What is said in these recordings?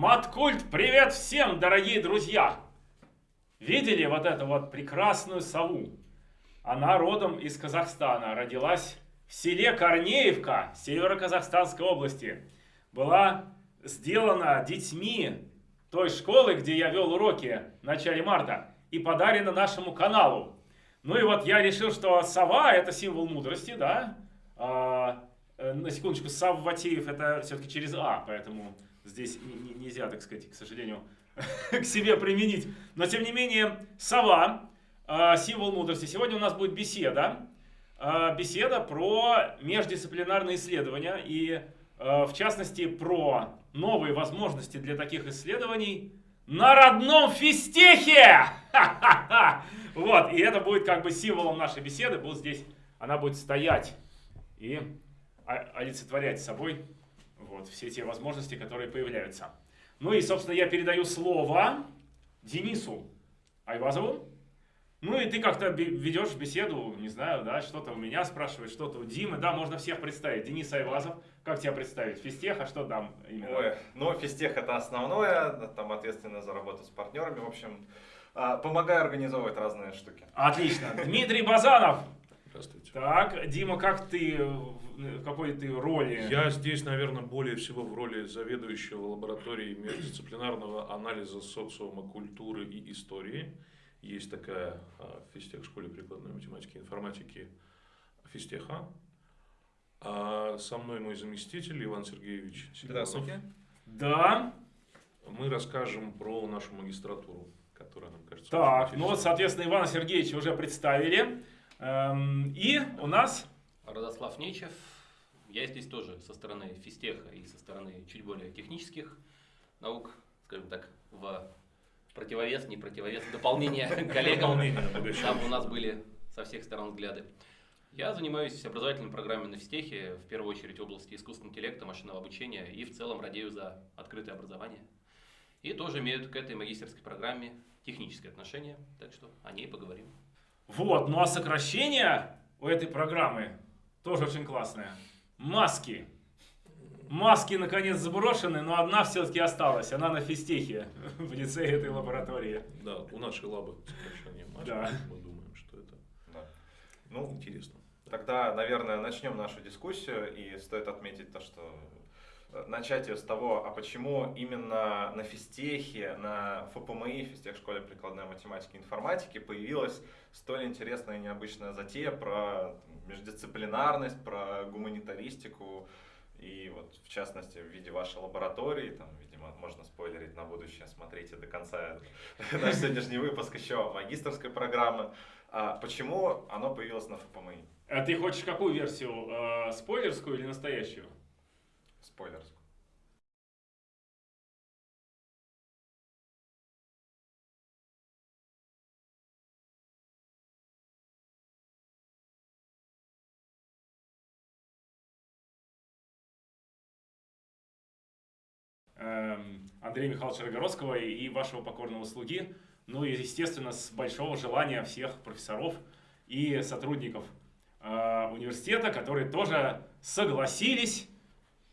Маткульт, привет всем, дорогие друзья! Видели вот эту вот прекрасную сову? Она родом из Казахстана, родилась в селе Корнеевка Северо-Казахстанской области. Была сделана детьми той школы, где я вел уроки в начале марта, и подарена нашему каналу. Ну и вот я решил, что сова это символ мудрости, да? А, э, на секундочку, Савватеев это все-таки через А, поэтому здесь нельзя, так сказать, к сожалению, к себе применить. Но тем не менее, сова, а, символ мудрости. Сегодня у нас будет беседа. А, беседа про междисциплинарные исследования и, а, в частности, про новые возможности для таких исследований на родном физтехе! Вот, и это будет как бы символом нашей беседы. Вот здесь она будет стоять и олицетворять собой вот, все те возможности, которые появляются. Ну и, собственно, я передаю слово Денису Айвазову. Ну и ты как-то ведешь беседу, не знаю, да, что-то у меня спрашиваешь, что-то у Димы, да, можно всех представить. Денис Айвазов, как тебя представить? Физтех, а что там именно? Ой, ну, физтех это основное, там ответственно за работу с партнерами, в общем, а, помогаю организовывать разные штуки. Отлично. Дмитрий Базанов. Здравствуйте. Так, Дима, как ты, в какой ты роли? Я здесь, наверное, более всего в роли заведующего лабораторией междисциплинарного анализа социума, культуры и истории. Есть такая а, в физтех школе прикладной математики и информатики физтеха. А со мной мой заместитель Иван Сергеевич Сидоров. Здравствуйте. Да. Мы расскажем про нашу магистратуру, которая нам кажется Так, ну вот, соответственно, Ивана Сергеевича уже представили. Эм, и у нас... Родослав Нечев. Я здесь тоже со стороны физтеха и со стороны чуть более технических наук, скажем так, в противовес, не противовес, дополнение коллегам. Там у нас были со всех сторон взгляды. Я занимаюсь образовательными программами на физтехе, в первую очередь в области искусственного интеллекта, машинного обучения и в целом радею за открытое образование. И тоже имеют к этой магистерской программе техническое отношение, так что о ней поговорим. Вот, ну а сокращение у этой программы тоже очень классное. Маски. Маски наконец заброшены, но одна все-таки осталась. Она на физтехе в лице этой лаборатории. Да, у нашей лабы сокращение маски. Да. Мы думаем, что это да. ну, интересно. Тогда, наверное, начнем нашу дискуссию. И стоит отметить то, что начать ее с того, а почему именно на физтехе, на ФПМИ, физтех школе прикладной математики и информатики, появилась столь интересная и необычная затея про междисциплинарность, про гуманитаристику, и вот в частности в виде вашей лаборатории, там, видимо, можно спойлерить на будущее, смотрите до конца наш сегодняшний выпуск еще магистрской программы. А почему оно появилось на ФПМИ? А ты хочешь какую версию? Э, спойлерскую или настоящую? Спойлерскую. Эм, Андрея Михайловича Рогородского и вашего покорного слуги. Ну и, естественно, с большого желания всех профессоров и сотрудников э, университета, которые тоже согласились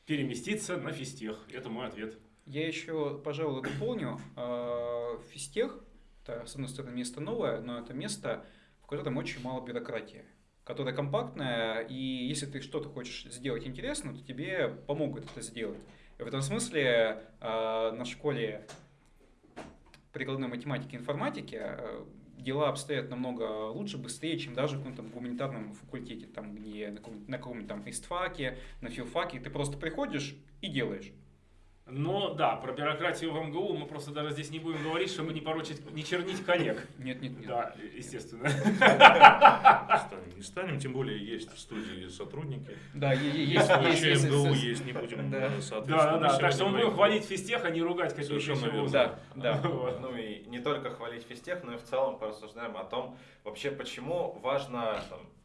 переместиться на физтех. Это мой ответ. Я еще, пожалуй, дополню. Э, физтех, это, с одной стороны, место новое, но это место, в котором очень мало бюрократии которая компактная, и если ты что-то хочешь сделать интересно, то тебе помогут это сделать. И в этом смысле э, на школе прикладной математики и информатики э, дела обстоят намного лучше, быстрее, чем даже в каком-то гуманитарном факультете, там, где на каком-нибудь каком там истфаке, на филфаке, ты просто приходишь и делаешь. Но да, про бюрократию в МГУ мы просто даже здесь не будем говорить, чтобы не порочить, не чернить коллег. Нет, нет, нет. Да, естественно. Не станем, тем более есть в студии сотрудники. Да, есть. Вообще МГУ есть, не будем, да. Да, да, так что мы будем хвалить физтех, а не ругать какие-то еще Да, да. Ну и не только хвалить физтех, но и в целом порассуждаем о том, вообще почему важно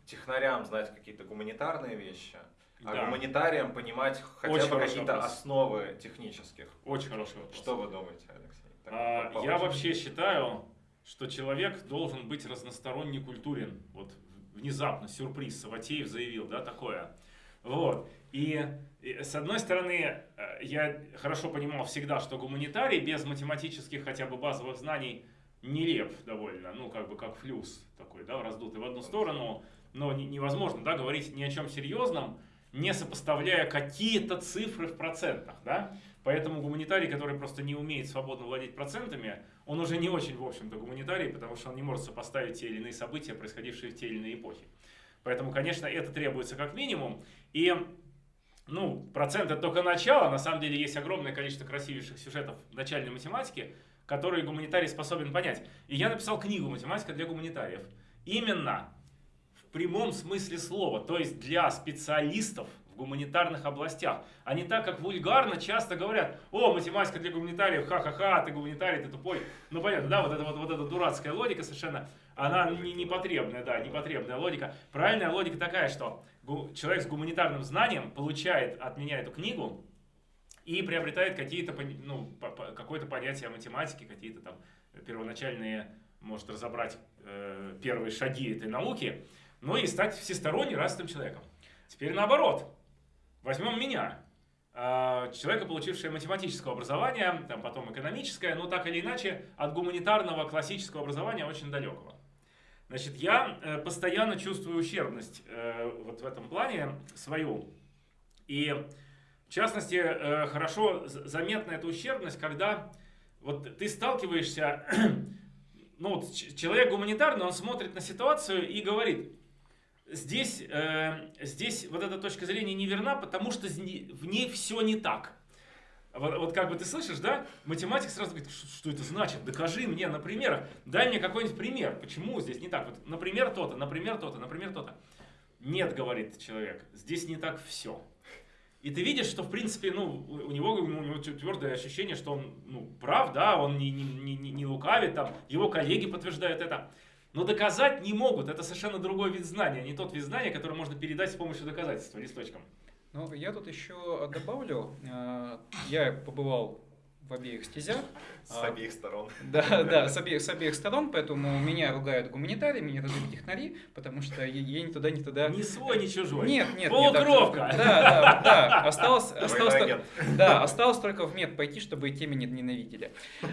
технарям знать какие-то гуманитарные вещи, а да. гуманитариям понимать хотя Очень бы какие-то основы технических. Очень хороший вопрос. Что вы думаете, Алексей? а, я вообще считаю, что человек должен быть разносторонне культурен. Вот внезапно, сюрприз, Саватеев заявил, да, такое. Вот. И, и с одной стороны, э, я хорошо понимал всегда, что гуманитарий без математических хотя бы базовых знаний нелеп довольно, ну как бы как флюс такой, да, раздутый в одну сторону, но невозможно, да, говорить ни о чем серьезном, не сопоставляя какие-то цифры в процентах, да. Поэтому гуманитарий, который просто не умеет свободно владеть процентами, он уже не очень, в общем-то, гуманитарий, потому что он не может сопоставить те или иные события, происходившие в те или иные эпохи. Поэтому, конечно, это требуется как минимум. И ну, процент это только начало. На самом деле есть огромное количество красивейших сюжетов начальной математики, которые гуманитарий способен понять. И я написал книгу «Математика для гуманитариев». Именно прямом смысле слова, то есть для специалистов в гуманитарных областях, а не так, как вульгарно часто говорят, о, математика для гуманитариев, ха-ха-ха, ты гуманитарий, ты тупой. Ну, понятно, да, вот эта вот, вот эта дурацкая логика совершенно, она не, непотребная, да, непотребная логика. Правильная логика такая, что человек с гуманитарным знанием получает от меня эту книгу и приобретает какие-то, ну, какое-то понятие о математике, какие-то там первоначальные, может разобрать э, первые шаги этой науки, ну и стать всесторонне развитым человеком. Теперь наоборот. Возьмем меня, а, человека, получившего математическое образование, там потом экономическое, но так или иначе от гуманитарного классического образования очень далекого. Значит, я э, постоянно чувствую ущербность э, вот в этом плане свою. И в частности, э, хорошо заметна эта ущербность, когда вот ты сталкиваешься, ну вот человек гуманитарный, он смотрит на ситуацию и говорит, здесь, э, здесь вот эта точка зрения неверна, потому что в ней все не так. Вот, вот как бы ты слышишь, да? Математик сразу говорит, что, что это значит? Докажи мне на примерах. Дай мне какой-нибудь пример. Почему здесь не так? Вот, например, то-то, например, то-то, например, то-то. Нет, говорит человек, здесь не так все. И ты видишь, что в принципе, ну, у него, у него твердое ощущение, что он, ну, прав, да, он не, не, не, не лукавит, там, его коллеги подтверждают это. Но доказать не могут. Это совершенно другой вид знания, а не тот вид знания, который можно передать с помощью доказательства листочком. Ну, я тут еще добавлю. Э, я побывал в обеих стезях. С а, обеих сторон. Да, да, с обеих, с обеих сторон, поэтому меня ругают гуманитарии, меня ругают технари, потому что я, я ни туда, ни туда... Ни свой, ни чужой. Нет, нет. Полукровка. Нет, да, да, да. Осталось, осталось, да, осталось только в мед пойти, чтобы и те меня ненавидели.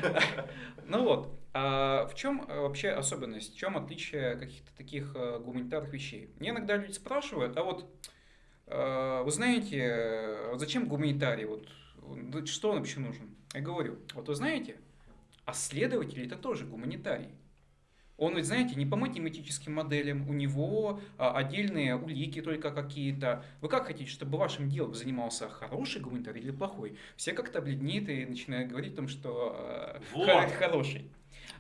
Ну вот, а в чем э, вообще особенность, в чем отличие каких-то таких э, гуманитарных вещей? Мне иногда люди спрашивают, а вот э, вы знаете, зачем гуманитарий, вот, что он вообще нужен? Я говорю, вот вы знаете, а следователь это тоже гуманитарий. Он ведь, знаете, не по математическим моделям, у него а, отдельные улики только какие-то. Вы как хотите, чтобы вашим делом занимался хороший гуманитарий или плохой? Все как-то бледнеют и начинают говорить о том, что э, вот. хороший.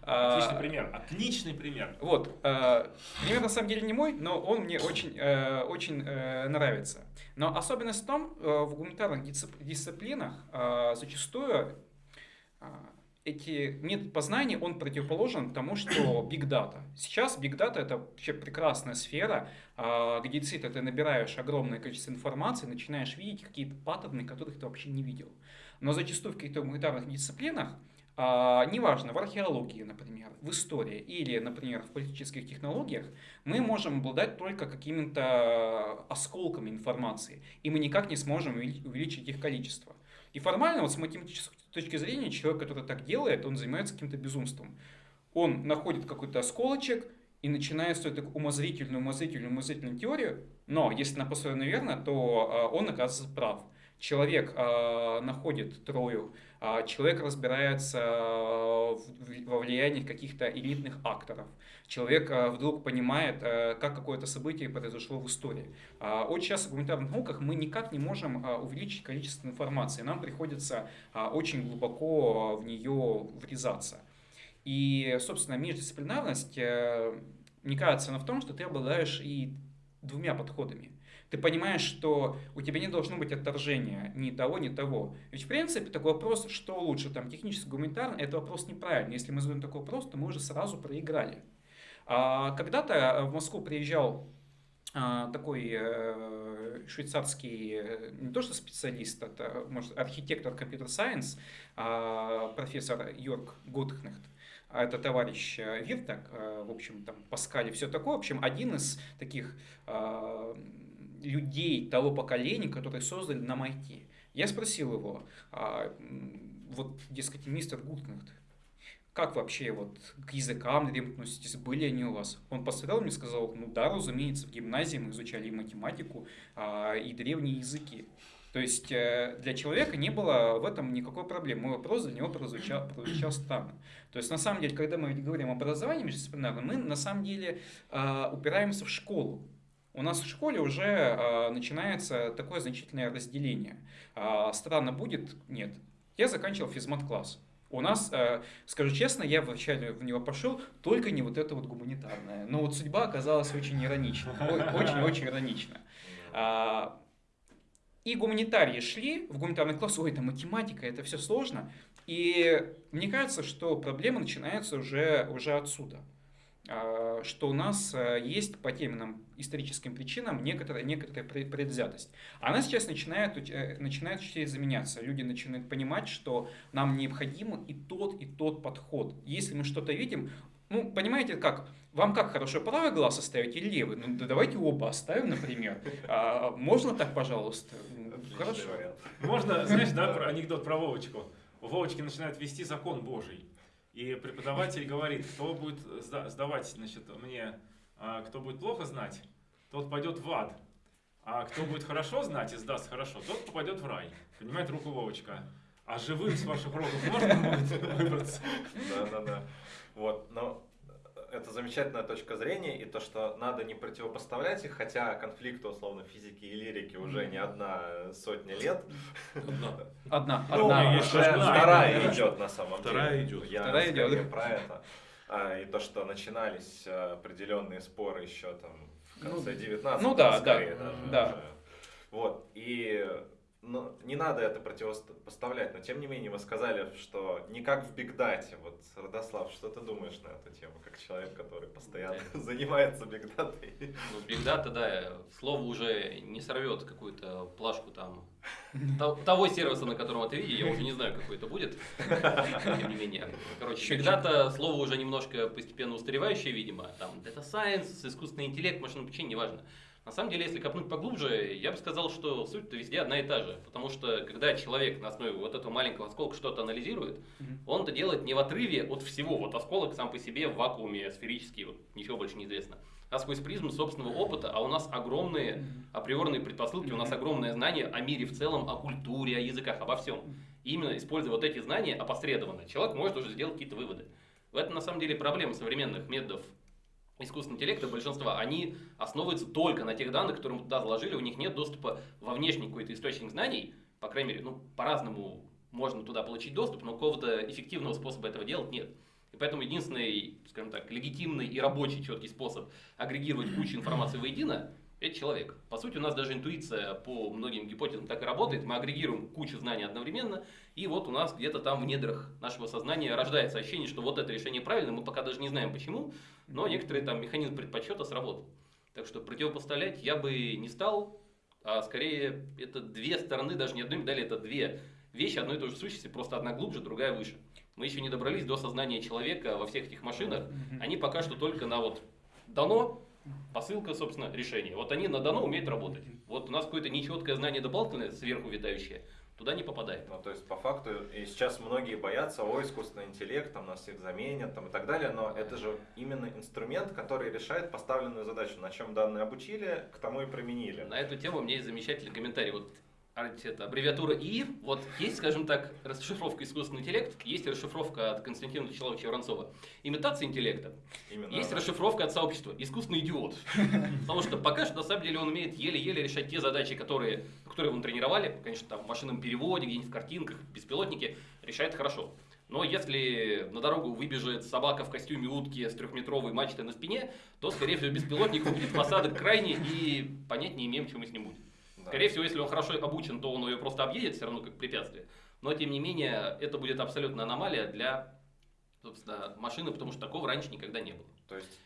Отличный а, пример. Отличный пример. Вот. А, пример на самом деле не мой, но он мне очень, э, очень э, нравится. Но особенность в том, э, в гуманитарных дисциплинах зачастую эти метод познания, он противоположен тому, что Big Data. Сейчас Big Data это вообще прекрасная сфера, где действительно ты набираешь огромное количество информации, начинаешь видеть какие-то паттерны, которых ты вообще не видел. Но зачастую в каких-то гуманитарных дисциплинах а, неважно, в археологии, например, в истории или, например, в политических технологиях, мы можем обладать только какими-то осколками информации, и мы никак не сможем увеличить их количество. И формально, вот с математической точки зрения, человек, который так делает, он занимается каким-то безумством. Он находит какой-то осколочек и начинает строить такую умозрительную, умозрительную, умозрительную теорию, но если она построена верно, то а, он оказывается прав. Человек э, находит Трою, э, человек разбирается во влиянии каких-то элитных акторов, человек э, вдруг понимает, э, как какое-то событие произошло в истории. Э, очень часто в гуманитарных науках мы никак не можем э, увеличить количество информации, нам приходится э, очень глубоко в нее врезаться. И, собственно, междисциплинарность, э, мне кажется, она в том, что ты обладаешь и двумя подходами. Ты понимаешь, что у тебя не должно быть отторжения ни того, ни того. Ведь в принципе такой вопрос, что лучше, там, технически, гуманитарно, это вопрос неправильный. Если мы задаем такой вопрос, то мы уже сразу проиграли. А, когда-то в Москву приезжал а, такой э, швейцарский, э, не то что специалист, это может архитектор компьютер-сайенс, а, профессор Йорк Гудхнехт. Это товарищ э, Виртак, в общем, там Паскаль и все такое. В общем, один из таких людей того поколения, которые создали нам IT. Я спросил его, а, вот, дескать, мистер Гуткнехт, как вообще вот к языкам относитесь, были они у вас? Он посмотрел мне сказал, ну да, разумеется, в гимназии мы изучали и математику, а, и древние языки. То есть э, для человека не было в этом никакой проблемы. Мой вопрос для него прозвучал, прозвучал странно. То есть на самом деле, когда мы говорим об образовании междисциплинарном, мы на самом деле а, упираемся в школу. У нас в школе уже а, начинается такое значительное разделение. Странно будет? Нет. Я заканчивал физмат-класс. У нас, э, скажу честно, я вначале в него пошел, только не вот это вот гуманитарное. Но вот судьба оказалась очень иронична. Очень-очень иронична. А, и гуманитарии шли в гуманитарный класс, ой, это математика, это все сложно. И мне кажется, что проблема начинается уже, уже отсюда. А, что у нас э, есть по тем иным историческим причинам некоторая, некоторая предвзятость. Она сейчас начинает, э, начинает чуть заменяться. Люди начинают понимать, что нам необходим и тот, и тот подход. Если мы что-то видим, ну, понимаете, как? Вам как хорошо, правый глаз оставить или левый? Ну, да давайте оба оставим, например. А, можно так, пожалуйста? Хорошо. Можно, знаешь, да, анекдот про Вовочку. Вовочки начинает вести закон Божий. И преподаватель говорит, кто будет сдавать, значит, мне, а, кто будет плохо знать, тот пойдет в ад. А кто будет хорошо знать и сдаст хорошо, тот попадет в рай. Понимает руку Вовочка. А живым с ваших родов можно будет выбраться? Да, да, да. Вот, но это замечательная точка зрения, и то, что надо не противопоставлять их, хотя конфликты, условно, физики и лирики уже не одна сотня лет. Одна. Одна. Ну, одна. Уже вторая идет на самом деле. Вторая идет. Я вторая идет. про это. А, и то, что начинались а, определенные споры еще там в ну конце 19 ну, да, скорее, да, даже. Да. Вот. И ну, не надо это противопоставлять, но тем не менее вы сказали, что не как в бигдате. Вот, Родослав, что ты думаешь на эту тему, как человек, который постоянно занимается бигдатой? Ну, бигдата, да, слово уже не сорвет какую-то плашку там того сервиса, на котором ты видишь, я уже не знаю, какой это будет, тем не менее. Короче, бигдата слово уже немножко постепенно устаревающее, видимо, там, data science, искусственный интеллект, машинное обучение, неважно. На самом деле, если копнуть поглубже, я бы сказал, что суть-то везде одна и та же. Потому что, когда человек на основе вот этого маленького осколка что-то анализирует, mm-hmm. он это делает не в отрыве от всего. Вот осколок сам по себе в вакууме сферический, вот ничего больше не известно. А сквозь призму собственного опыта, а у нас огромные априорные предпосылки, у нас огромное знание о мире в целом, о культуре, о языках, обо всем. И именно используя вот эти знания опосредованно, человек может уже сделать какие-то выводы. В этом на самом деле проблема современных методов искусственного интеллекта, большинства, они основываются только на тех данных, которые мы туда заложили, у них нет доступа во внешний какой-то источник знаний, по крайней мере, ну, по-разному можно туда получить доступ, но какого-то эффективного способа этого делать нет. И поэтому единственный, скажем так, легитимный и рабочий четкий способ агрегировать кучу информации воедино – это человек. По сути, у нас даже интуиция по многим гипотезам так и работает. Мы агрегируем кучу знаний одновременно, и вот у нас где-то там в недрах нашего сознания рождается ощущение, что вот это решение правильно, мы пока даже не знаем почему, но некоторые там механизм предпочета сработал. Так что противопоставлять я бы не стал, а скорее это две стороны, даже не одной медали, это две вещи одной и той же сущности, просто одна глубже, другая выше. Мы еще не добрались до сознания человека во всех этих машинах, они пока что только на вот дано, посылка, собственно, решение. Вот они на дано умеют работать. Вот у нас какое-то нечеткое знание дополнительное, сверху витающее, туда не попадает. Ну, то есть, по факту, и сейчас многие боятся, о, искусственный интеллект, там нас всех заменят, там и так далее, но это же именно инструмент, который решает поставленную задачу, на чем данные обучили, к тому и применили. На эту тему у меня есть замечательный комментарий. Вот это, аббревиатура ИИ, вот есть, скажем так, расшифровка искусственный интеллект, есть расшифровка от Константина Вячеславовича Воронцова, имитация интеллекта, Именно, есть да. расшифровка от сообщества, искусственный идиот. Потому что пока что, на самом деле, он умеет еле-еле решать те задачи, которые, которые вы тренировали, конечно, там в машинном переводе, где-нибудь в картинках, беспилотники, решает хорошо. Но если на дорогу выбежит собака в костюме утки с трехметровой мачтой на спине, то, скорее всего, беспилотник будет посадок крайне и понять не имеем, что мы с ним будем. Скорее всего, если он хорошо обучен, то он ее просто объедет все равно как препятствие. Но, тем не менее, это будет абсолютно аномалия для собственно, машины, потому что такого раньше никогда не было. То есть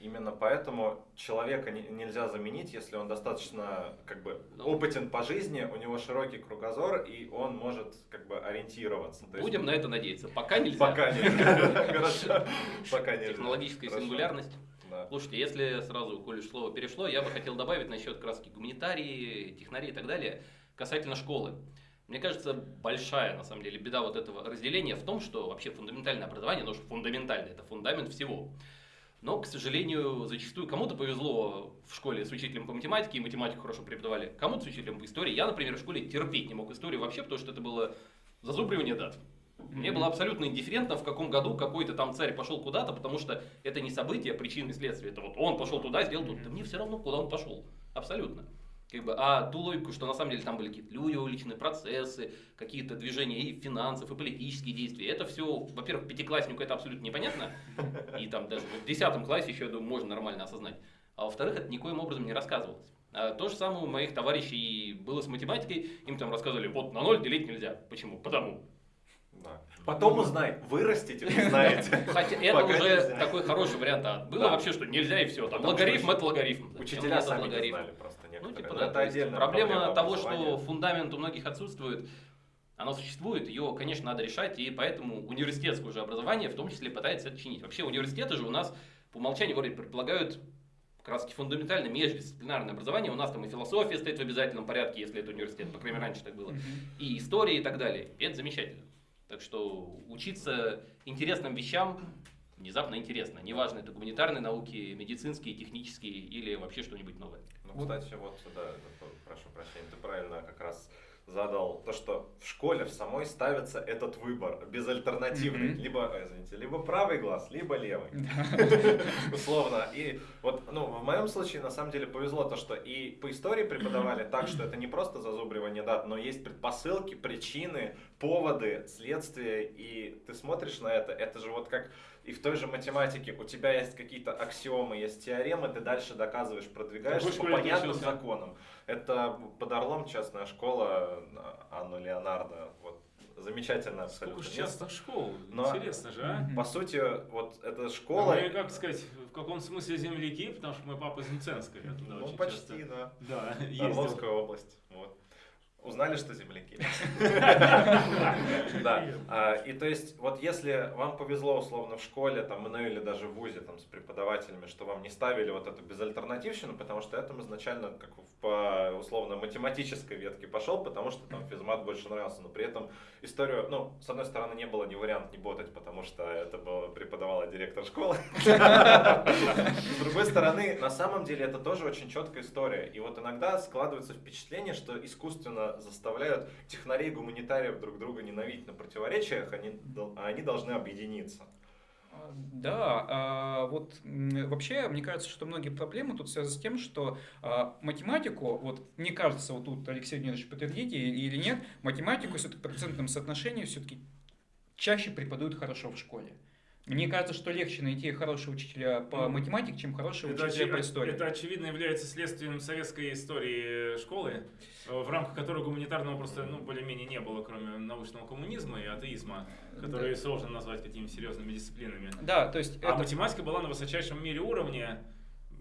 Именно поэтому человека не, нельзя заменить, если он достаточно как бы опытен по жизни, у него широкий кругозор и он может как бы ориентироваться. То Будем есть... на это надеяться. Пока нельзя. Пока нельзя. Пока нельзя. Технологическая сингулярность. Да. Слушайте, если сразу, коль уж слово перешло, я бы хотел добавить насчет краски гуманитарии, технарии и так далее, касательно школы. Мне кажется, большая, на самом деле, беда вот этого разделения в том, что вообще фундаментальное образование, оно же фундаментальное, это фундамент всего. Но, к сожалению, зачастую кому-то повезло в школе с учителем по математике, и математику хорошо преподавали, кому-то с учителем по истории. Я, например, в школе терпеть не мог историю вообще, потому что это было зазубривание дат. Мне было абсолютно индифферентно, в каком году какой-то там царь пошел куда-то, потому что это не событие, причины и следствия. Это вот он пошел туда, сделал тут. Да мне все равно, куда он пошел. Абсолютно. Как бы, а ту логику, что на самом деле там были какие-то люди уличные процессы, какие-то движения и финансов, и политические действия. Это все, во-первых, пятикласснику это абсолютно непонятно. И там даже в десятом классе еще, я думаю, можно нормально осознать. А во-вторых, это никоим образом не рассказывалось. А то же самое у моих товарищей было с математикой. Им там рассказывали, вот на ноль делить нельзя. Почему? Потому. Потом узнай, вырастите, узнаете. Хотя это уже такой хороший вариант. А было Да. вообще, что нельзя и все. Там Потому что логарифм это логарифм. Учителя это сами логарифм? знали просто Ну, типа, да, это отдельная проблема проблема того, что фундамент у многих отсутствует, оно существует, ее, конечно, надо решать, и поэтому университетское уже образование в том числе пытается это чинить. Вообще университеты же у нас по умолчанию вроде предполагают как раз таки фундаментальное междисциплинарное образование. У нас там и философия стоит в обязательном порядке, если это университет, по крайней мере, раньше так было. И история и так далее. И это замечательно. Так что учиться интересным вещам внезапно интересно. Неважно, это гуманитарные науки, медицинские, технические или вообще что-нибудь новое. Ну, кстати, вот, да, прошу прощения, ты правильно как раз задал то, что в школе в самой ставится этот выбор безальтернативный. Мгм. Либо, э, извините, либо правый глаз, либо левый. Условно. И вот, ну, в моем случае, на самом деле, повезло то, что и по истории преподавали так, что это не просто зазубривание дат, но есть предпосылки, причины, поводы, следствия, и ты смотришь на это, это же вот как и в той же математике у тебя есть какие-то аксиомы, есть теоремы, ты дальше доказываешь, продвигаешься Какой по понятным законам. Это под Орлом частная школа Анну Леонардо. Вот, замечательно Сколько абсолютно же место. частных школ? Но- Интересно же, а? По сути, вот эта школа... Мы, как сказать, в каком смысле земляки, потому что мой папа из. Я туда Ну, очень почти, часто- да. Да. Орловская область. Вот. Узнали, что земляки. Да. А, И то есть, вот если вам повезло условно в школе, там, ну или даже в ВУЗе там, с преподавателями, что вам не ставили вот эту безальтернативщину, потому что этому изначально как по условно математической ветке пошел, потому что там физмат больше нравился, но при этом историю, ну, с одной стороны, не было ни вариант не ботать, потому что это было, преподавала директор школы. С другой стороны, на самом деле это тоже очень четкая история. И вот иногда складывается впечатление, что искусственно заставляют технарей гуманитариев друг друга ненавидеть на противоречиях, они, а они должны объединиться. А, Да, а, вот вообще, мне кажется, что многие проблемы тут связаны с тем, что математику, вот мне кажется, вот тут Алексей Леонидович подтвердите или нет, математику все-таки в процентном соотношении все-таки чаще преподают хорошо в школе. Мне кажется, что легче найти хорошего учителя по Ну, математике, чем хорошего Это, учителя очи- по истории. это очевидно является следствием советской истории школы, э, в рамках которой гуманитарного просто ну, более-менее не было, кроме научного коммунизма и атеизма, которые сложно назвать какими-то серьезными дисциплинами. Да, то есть А это... математика была на высочайшем мире уровне,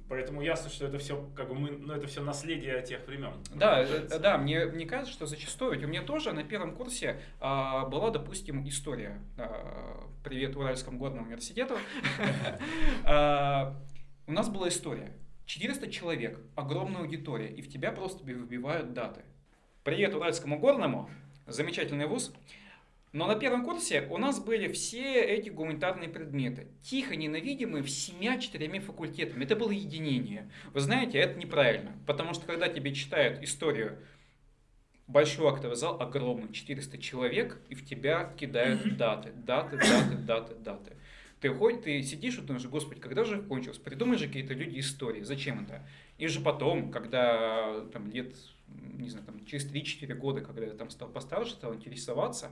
поэтому ясно, что это все как бы мы, ну это все наследие тех времен. Да, э, да, мне, мне кажется, что зачастую, ведь у меня тоже на первом курсе а, была, допустим, история. А, привет Уральскому горному университету. А, У нас была история. 400 человек, огромная аудитория, и в тебя просто вбивают даты. Привет Уральскому горному, замечательный вуз. Но на первом курсе у нас были все эти гуманитарные предметы, тихо ненавидимые всемя-четырьмя факультетами. Это было единение. Вы знаете, это неправильно, потому что когда тебе читают историю, большой актовый зал огромный, 400 человек, и в тебя кидают даты, даты, даты, даты, даты. Ты ходишь, ты сидишь и думаешь, господи, когда же кончилось? Придумай же какие-то люди истории, зачем это? И же потом, когда там лет, не знаю, там, через 3-4 года, когда я там стал постарше, стал интересоваться,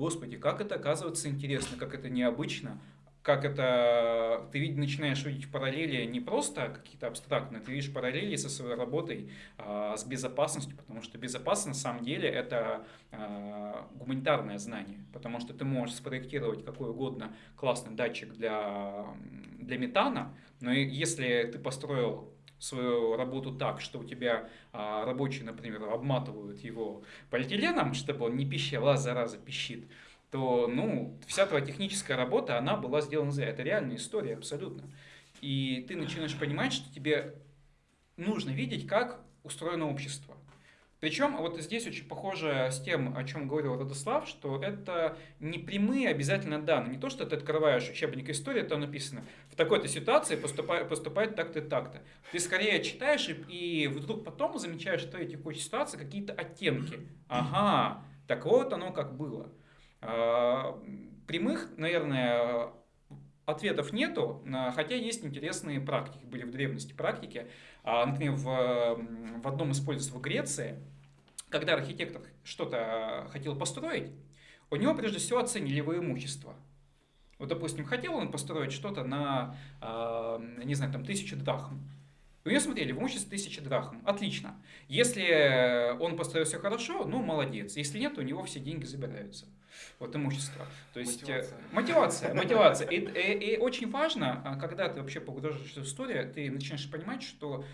господи, как это оказывается интересно, как это необычно, как это ты начинаешь видеть параллели не просто какие-то абстрактные, ты видишь параллели со своей работой а, с безопасностью, потому что безопасность на самом деле это а, гуманитарное знание, потому что ты можешь спроектировать какой угодно классный датчик для, для метана, но если ты построил свою работу так, что у тебя а, рабочие, например, обматывают его полиэтиленом, чтобы он не пищал, а зараза пищит, то, ну, вся твоя техническая работа, она была сделана зря. Это реальная история, абсолютно. И ты начинаешь понимать, что тебе нужно видеть, как устроено общество. Причем вот здесь очень похоже с тем, о чем говорил Радослав, что это не прямые обязательно данные. Не то, что ты открываешь учебник истории, там написано, в такой-то ситуации поступает, поступает так-то и так-то. Ты скорее читаешь и, и вдруг потом замечаешь, что эти текущей ситуации какие-то оттенки. Ага, так вот оно как было. А, прямых, наверное, ответов нету, хотя есть интересные практики, были в древности практики. А, например, в, в одном из пользовств в Греции, когда архитектор что-то хотел построить, у него прежде всего оценили его имущество. Вот, допустим, хотел он построить что-то на, а, не знаю, там, тысячу драхм. У него смотрели, в имуществе тысяча драхм. Отлично. Если он построил все хорошо, ну, молодец. Если нет, у него все деньги забираются вот имущество. То есть э, мотивация, мотивация. мотивация. И, и, и очень важно, а, когда ты вообще погружаешься в историю, ты начинаешь понимать, что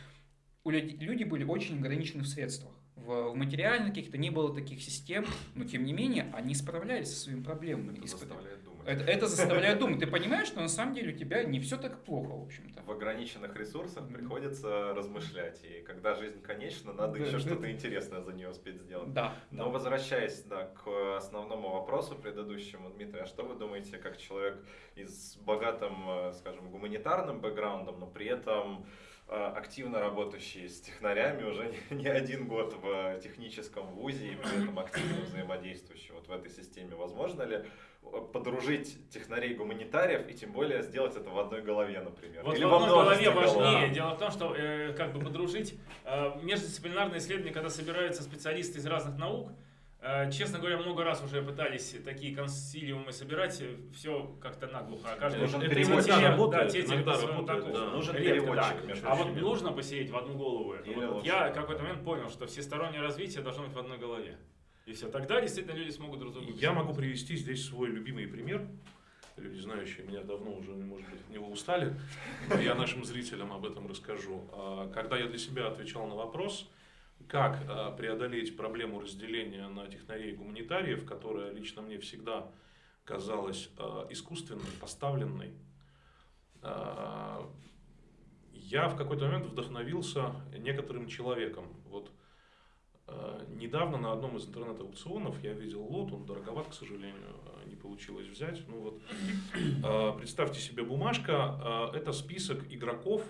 у людей, люди были очень ограничены в средствах в, в материальных каких-то не было таких систем, но тем не менее они справлялись со своими проблемами. Это. Это, это заставляет думать. Ты понимаешь, что на самом деле у тебя не все так плохо, в общем-то. В ограниченных ресурсах приходится размышлять. И когда жизнь конечна, надо еще что-то интересное за нее успеть сделать. Да. Но возвращаясь да, к основному вопросу предыдущему, Дмитрий, а что вы думаете, как человек из богатым, э, скажем, гуманитарным бэкграундом, но при этом Э, активно работающий с технарями уже не один год в техническом вузе и при этом активно взаимодействующий вот в этой системе. Возможно ли подружить технарей-гуманитариев и тем более сделать это в одной голове, например? Вот Или в одной голове важнее. Дело в том, что э, как бы подружить э, междисциплинарные исследования, когда собираются специалисты из разных наук, Э, честно говоря, много раз уже пытались такие консилиумы собирать, э, все как-то наглухо. А каждый нужен переводчик. Иногда работает, да, иногда работает, да. Нужен переводчик. Да. А вот нужно посеять в одну голову. Вот, вот я в какой-то момент понял, что всестороннее развитие должно быть в одной голове. И все, тогда действительно люди смогут друга. Я могу привести здесь свой любимый пример. Люди, знающие меня давно уже, может быть, от него устали. Я нашим зрителям об этом расскажу. А, когда я для себя отвечал на вопрос, как э, преодолеть проблему разделения на технарей и гуманитариев, которая лично мне всегда казалась э, искусственной, поставленной. Я в какой-то момент вдохновился некоторым человеком. Вот недавно на одном из интернет-аукционов я видел лот, он дороговат, к сожалению, не получилось взять. Ну вот, представьте себе бумажка, это список игроков,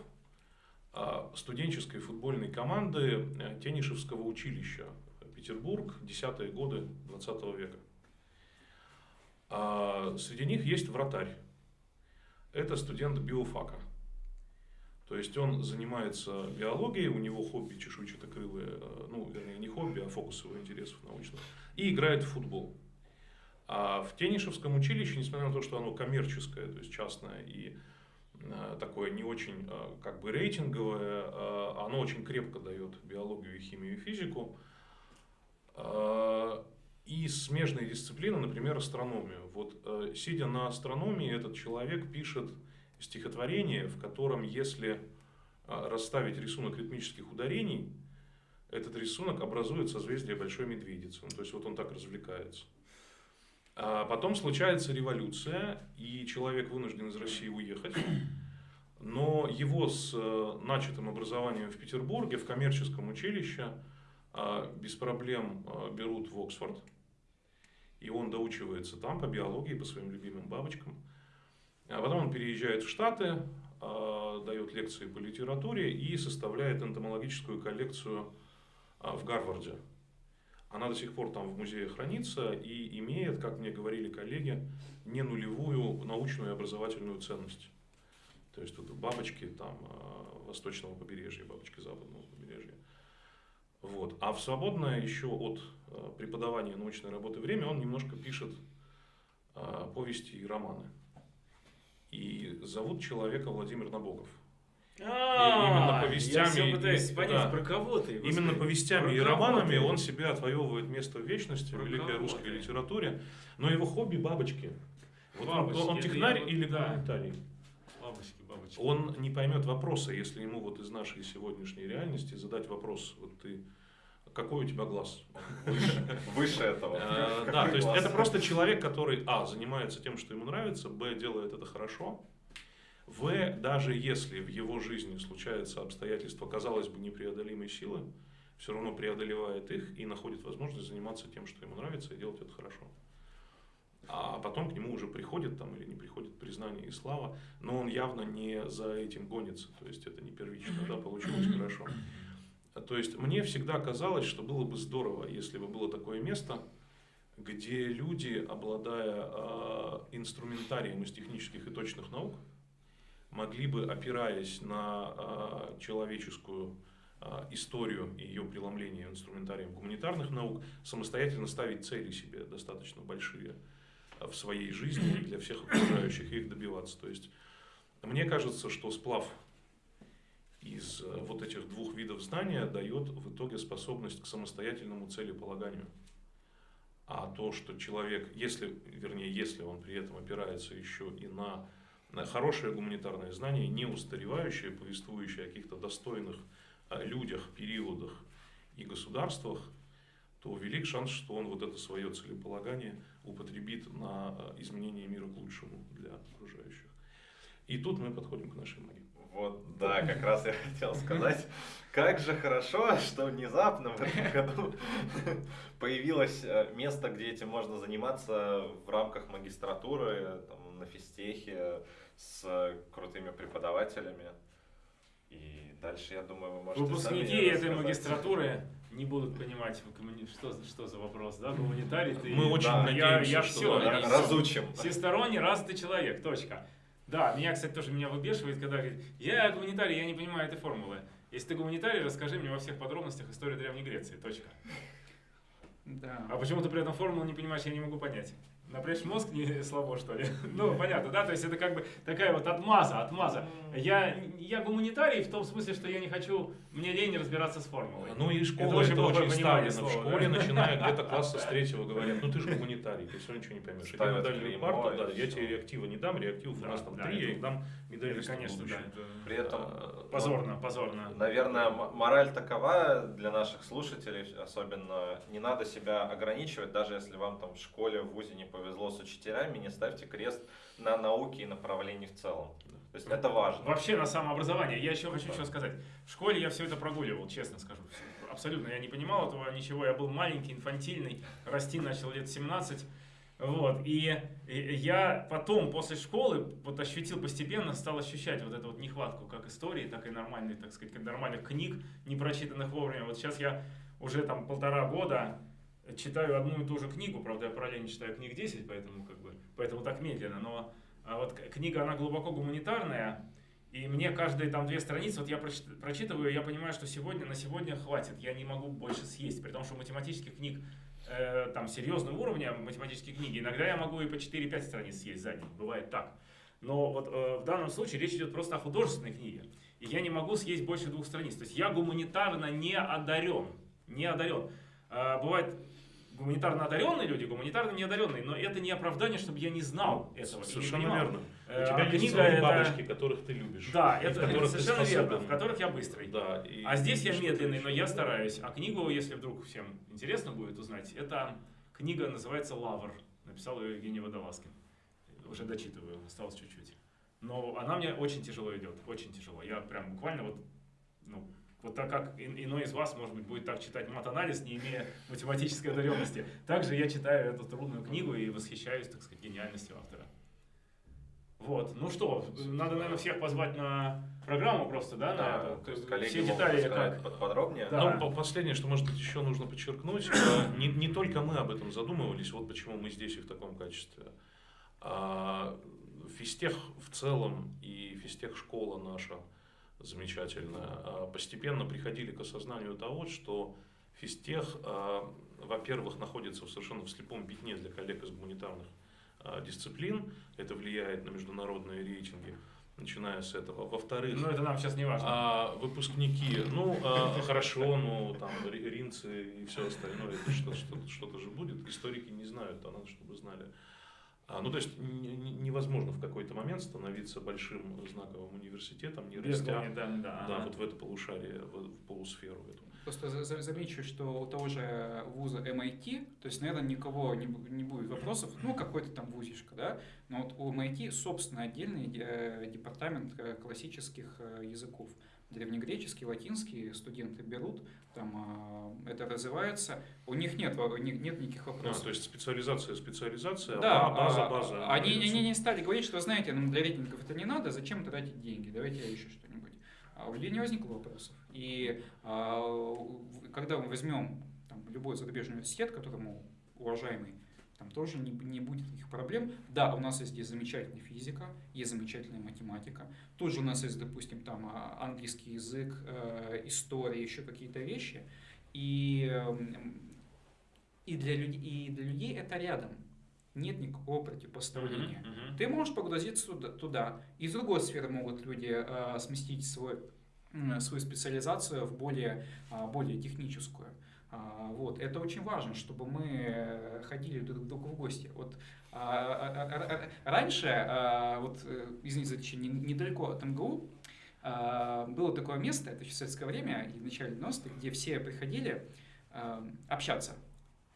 студенческой футбольной команды э, Тенишевского училища Петербург, десятые годы 20 века. Среди них есть вратарь. Это студент биофака. То есть он занимается биологией, у него хобби чешуйчатокрылые, э, ну, вернее, не хобби, а фокус его интересов научных, и играет в футбол. А в Тенишевском училище, несмотря на то, что оно коммерческое, то есть частное и Э, такое не очень э, как бы рейтинговое, оно очень крепко дает биологию, химию и физику. И смежные дисциплины, например, астрономию. Вот сидя на астрономии, этот человек пишет стихотворение, в котором, если расставить рисунок ритмических ударений, этот рисунок образует созвездие Большой Медведицы. Ну, то есть вот он так развлекается. А потом случается революция, и человек вынужден из России уехать. Но его с э, начатым образованием в Петербурге, в коммерческом училище, а, без проблем а, берут в Оксфорд. И он доучивается там по биологии, по своим любимым бабочкам. А потом он переезжает в Штаты, а, дает лекции по литературе и составляет энтомологическую коллекцию в Гарварде. Она до сих пор там в музее хранится и имеет, как мне говорили коллеги, не нулевую научную и образовательную ценность. То есть тут бабочки там э, восточного побережья, бабочки западного побережья. Вот. А в свободное еще от преподавания научной работы время он немножко пишет повести и романы. И зовут человека Владимир Набоков. А, именно повестями, понять, про кого ты. Именно повестями и романами он себе отвоевывает место в вечности в великой русской литературе. Но его хобби бабочки. Вот бабочки, он, он технарь или да. гуманитарий? Бабочки, бабочки. Он не поймет вопроса, если ему вот из нашей сегодняшней реальности задать вопрос, вот ты какой у тебя глаз? Выше этого. Э, да, то есть это просто человек, который, а, занимается тем, что ему нравится, б, делает это хорошо, В, даже если в его жизни случаются обстоятельства, казалось бы, непреодолимой силы, все равно преодолевает их и находит возможность заниматься тем, что ему нравится, и делать это хорошо. А потом к нему уже приходит там или не приходит признание и слава, но он явно не за этим гонится, то есть это не первично, да, получилось хорошо. То есть мне всегда казалось, что было бы здорово, если бы было такое место, где люди, обладая э, инструментарием из технических и точных наук, могли бы, опираясь на э, человеческую э, историю и ее преломление инструментарием гуманитарных наук, самостоятельно ставить цели себе достаточно большие в своей жизни для всех окружающих и их добиваться. То есть мне кажется, что сплав из вот этих двух видов знания дает в итоге способность к самостоятельному целеполаганию. А то, что человек, если, вернее, если он при этом опирается еще и на, на хорошее гуманитарное знание, не устаревающее, повествующее о каких-то достойных людях, периодах и государствах, то велик шанс, что он вот это свое целеполагание употребит на изменение мира к лучшему для окружающих. И тут мы подходим к нашей магии. Вот, да, как раз я хотел сказать, как же хорошо, что внезапно в этом году появилось э, место, где этим можно заниматься в рамках магистратуры, там, на физтехе, с крутыми преподавателями. И дальше, я думаю, вы можете Выпускники сами этой магистратуры не будут понимать, что, что за вопрос, да, гуманитарий ты. Мы очень да, я, надеемся, я что все, да, я. Разучим. Всесторонне развитый человек, точка. Да, меня, кстати, тоже меня выбешивает, когда говорит, я гуманитарий, я не понимаю этой формулы. Если ты гуманитарий, расскажи мне во всех подробностях историю Древней Греции, точка. Да. А почему ты при этом формулу не понимаешь, я не могу понять. Напрячь мозг не слабо, что ли? Ну, понятно, да? То есть это как бы такая вот отмаза, отмаза. Я, я гуманитарий в том смысле, что я не хочу, мне лень разбираться с формулой. Ну и школа очень это очень ставлено. В слова, школе, да? начиная где-то класса с третьего, говорят, ну ты же гуманитарий, ты все ничего не поймешь. Иди на Ставят дальнюю клеймо, парту, и да, я тебе реактива не дам, реактивов у нас там три, я это- их дам Это, медалистам конечно, в да. это При этом А, Позорно, позорно. Наверное, мораль такова для наших слушателей, особенно не надо себя ограничивать, даже если вам там в школе, в ВУЗе не повезло с учителями, не ставьте крест на науке и направлении в целом. То есть это важно. Вообще на самообразование. Я еще хочу что сказать. В школе я все это прогуливал, честно скажу. Абсолютно я не понимал этого ничего. Я был маленький, инфантильный. Расти начал лет 17. Вот. И, и я потом, после школы, вот ощутил постепенно, стал ощущать вот эту вот нехватку как истории, так и нормальных, так сказать, нормальных книг, не прочитанных вовремя. Вот сейчас я уже там полтора года читаю одну и ту же книгу, правда, я параллельно читаю книг 10, поэтому как бы, поэтому так медленно, но а вот книга, она глубоко гуманитарная, и мне каждые там две страницы, вот я прочит- прочитываю, я понимаю, что сегодня, на сегодня хватит, я не могу больше съесть, при том, что математических книг э, там серьезного уровня, математические книги, иногда я могу и по 4-5 страниц съесть за день, бывает так. Но вот э, в данном случае речь идет просто о художественной книге, и я не могу съесть больше двух страниц, то есть я гуманитарно не одарен, не одарен. А, бывает гуманитарно одаренные люди, гуманитарно неодаренные, но это не оправдание, чтобы я не знал этого. не Совершенно верно. Э, У тебя а есть свои это- бабочки, которых ты любишь. Да, это, ты совершенно верно, в которых я быстрый. Да, и- А здесь я медленный, но я стараюсь. А книгу, если вдруг всем интересно будет узнать, это книга называется «Лавр». Написал ее Евгений Водолазкин. Уже дочитываю, осталось чуть-чуть. Но она мне очень тяжело идет, очень тяжело. Я прям буквально вот, ну, вот так как ин- иной из вас, может быть, будет так читать мат-анализ, не имея математической одаренности. Также я читаю эту трудную книгу и восхищаюсь, так сказать, гениальностью автора. Вот, ну что, надо, наверное, всех позвать на программу просто, да, на Да, эту? то есть коллеги Все детали как? под- подробнее. Да. Ну, по- последнее, что, может быть, еще нужно подчеркнуть, э, не, не только мы об этом задумывались, вот почему мы здесь и в таком качестве. А, Физтех в целом и физтех школа наша замечательная а, постепенно приходили к осознанию того, что физтех, а, во-первых, находится в совершенно в слепом пятне для коллег из гуманитарных а, дисциплин, это влияет на международные рейтинги, начиная с этого. Во-вторых, Ну, это нам сейчас не важно. а выпускники, ну а, хорошо, ну там ри- ринцы и все остальное, это что- что- что-то же будет. Историки не знают, а надо, чтобы знали. А, ну, то есть невозможно в какой-то момент становиться большим знаковым университетом, не растя гуманитарных, да. да, ага. вот в это полушарие, в, в полусферу эту. Просто за- за- замечу, что у того же вуза MIT, то есть, наверное, никого не, не будет вопросов, ну, какой-то там вузишка, да, но вот у MIT, собственно, отдельный департамент э, классических э, языков. Древнегреческий, латинский студенты берут, там э, это развивается, у них нет, у них нет никаких А, вопросов. то есть специализация, специализация, Да, база, а, база. Они, Ну, они не стали говорить, что, знаете, нам для рейтингов это не надо, зачем тратить деньги, давайте еще что-нибудь. А у людей не возникло вопросов. И а, когда мы возьмем там, любой зарубежный университет, которому уважаемый, там тоже не, не будет никаких проблем. Да, у нас есть здесь замечательная физика, есть замечательная математика. Тут же у нас есть, допустим, там а, английский язык, э, история, еще какие-то вещи. И, эм, и, для, люд- и для людей это рядом. Нет никакого противопоставления. Мгм, мгм. Ты можешь погрузиться туда, туда. Из другой сферы могут люди э, сместить свой, м, свою специализацию в более, а, более техническую. А, вот. Это очень важно, чтобы мы э, ходили друг к другу в гости. Вот, а, а, а, а, раньше, а, вот, э, извините течение, недалеко от МГУ, а, было такое место, это еще в советское время, и в начале 90-х, где все приходили а, общаться,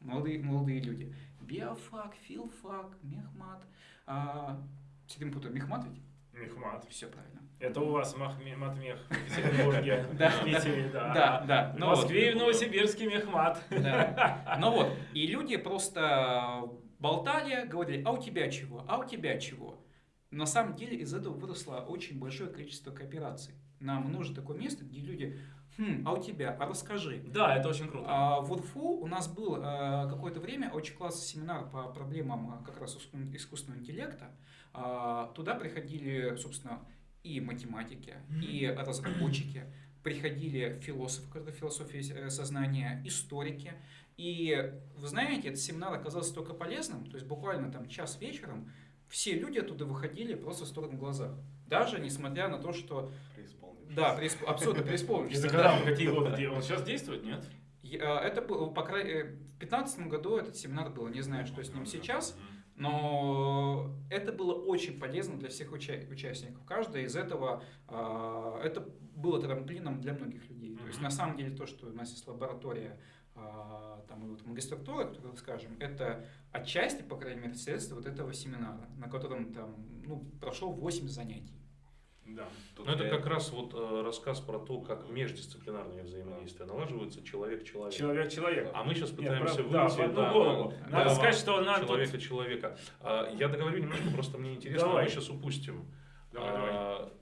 молодые, молодые люди. Биофак, филфак, мехмат. А, все время путаю, мехмат ведь? Мехмат. Все правильно. Это у вас Матмех в Петербурге, в Питере, да. Да, да. В ну. Москве и в Новосибирске Мехмат. Ну вот, и люди просто болтали, говорили, а у тебя чего, а у тебя чего. На самом деле из этого выросло очень большое количество коопераций. Нам нужно такое место, где люди, хм, а у тебя, а расскажи. Да, это очень круто. А в УРФУ у нас был э, какое-то время очень классный семинар по проблемам э, как раз иску- искусственного интеллекта. А, Туда приходили, собственно, и математики, и разработчики, приходили философы, которые философии э, сознания, историки. И вы знаете, этот семинар оказался столько полезным, то есть буквально там час вечером все люди оттуда выходили просто в сторону глаза. Даже несмотря на то, что... Преисполнившись. Да, преисп- абсолютно преисполнившись. Когда, в какие годы? Он сейчас действует, нет? Я- Это было, по крайней в 2015 году этот семинар был, не знаю, что с ним сейчас, но это было очень полезно для всех уча- участников. Каждый из этого, а, это было трамплином для многих людей. То есть на самом деле то, что у нас есть лаборатория, а, там, вот магистратура, которую скажем, это отчасти, по крайней мере, следствие вот этого семинара, на котором там, ну, прошло 8 занятий. Да. Тут Ну, это я- как раз вот э, рассказ про то, как междисциплинарные взаимодействия налаживаются человек-человек. Человек-человек. А мы сейчас Нет, пытаемся прав- да, выйти в одну да, голову. да, Надо да, сказать, что нам тут... человека-человека. А, Я договорю немножко, просто мне интересно, Давай. мы сейчас упустим. Давай, давай. А,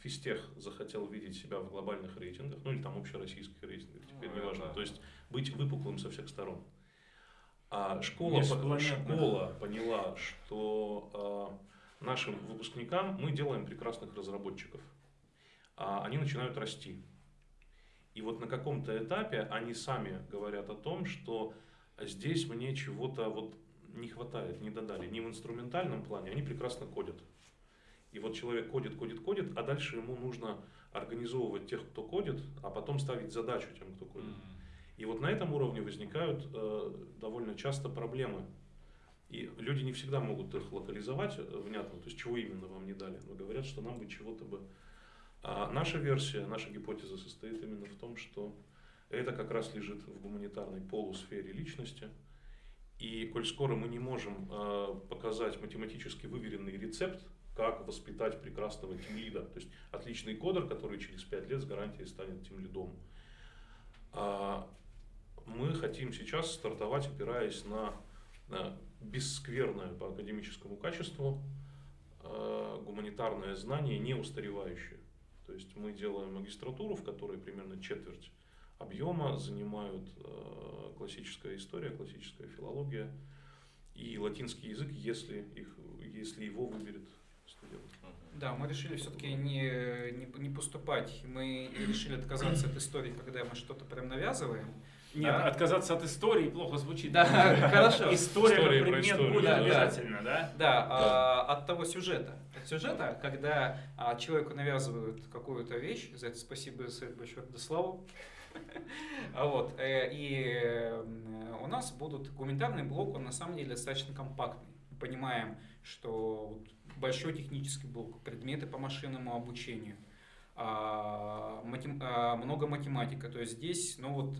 Физтех захотел видеть себя в глобальных рейтингах, ну или там общероссийских рейтингах, теперь Ну, неважно. да. То есть быть выпуклым со всех сторон. А школа, по- школа поняла, что а, нашим выпускникам мы делаем прекрасных разработчиков. А они начинают расти. И вот на каком-то этапе они сами говорят о том, что здесь мне чего-то вот не хватает, не додали. Не в инструментальном плане, они прекрасно кодят. И вот человек кодит, кодит, кодит, а дальше ему нужно организовывать тех, кто кодит, а потом ставить задачу тем, кто кодит. И вот на этом уровне возникают э, довольно часто проблемы. И люди не всегда могут их локализовать э, внятно, то есть чего именно вам не дали, но говорят, что нам бы чего-то бы... А наша версия, наша гипотеза состоит именно в том, что это как раз лежит в гуманитарной полусфере личности. И коль скоро мы не можем э, показать математически выверенный рецепт, как воспитать прекрасного тимлида, то есть отличный кодер, который через 5 лет с гарантией станет тимлидом. А, мы хотим сейчас стартовать, опираясь на, на бесскверное по академическому качеству э, гуманитарное знание, не устаревающее. То есть мы делаем магистратуру, в которой примерно четверть объема занимают э, классическая история, классическая филология и латинский язык, если, их, если его выберет студент. Да, мы решили все-таки не, не, не поступать. Мы решили отказаться от истории, когда мы что-то прям навязываем. Нет, Да. отказаться от истории плохо звучит. Да, хорошо. История История как предмет будет да, обязательно, да? Да, а, от того сюжета. От сюжета, когда а, человеку навязывают какую-то вещь, за это спасибо большое Радославу, А Вот. э, И э, у нас будут гуманитарный блок, он на самом деле достаточно компактный. Понимаем, что большой технический блок, предметы по машинному обучению, а, матем- а, много математика. То есть здесь, ну вот,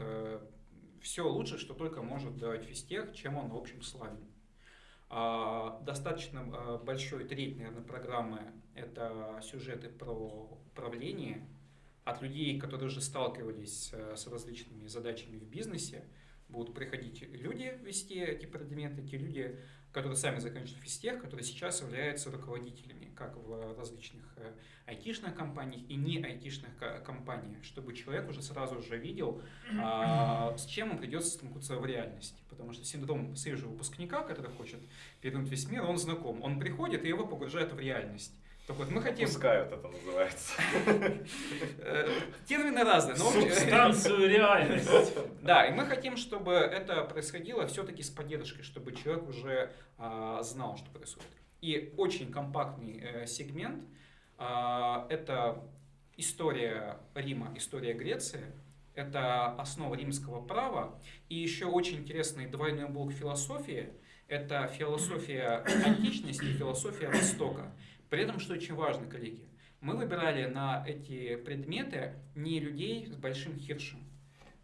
все лучше, что только может давать физтех, чем он, в общем, славен. А, Достаточно а, большой треть, наверное, программы – это сюжеты про управление от людей, которые уже сталкивались э, с различными задачами в бизнесе. Будут приходить люди вести эти предметы, те люди, которые сами заканчивают физтех, которые сейчас являются руководителями, как в различных э, айтишных компаниях и не айтишных ко- компаниях, чтобы человек уже сразу же видел, а, с чем он придется столкнуться в реальности. Потому что синдром свежего выпускника, который хочет перевернуть весь мир, он знаком. Он приходит, и его погружают в реальность. Так вот, мы хотим... Пускают это называется. э, Термины разные, но... Субстанцию реальность. Да, и мы хотим, чтобы это происходило все-таки с поддержкой, чтобы человек уже а, знал, что происходит. И очень компактный э, сегмент а, это история Рима, история Греции, это основа римского права, и еще очень интересный двойной блок философии, это философия античности и философия Востока. При этом, что очень важно, коллеги, мы выбирали на эти предметы не людей с большим хиршем,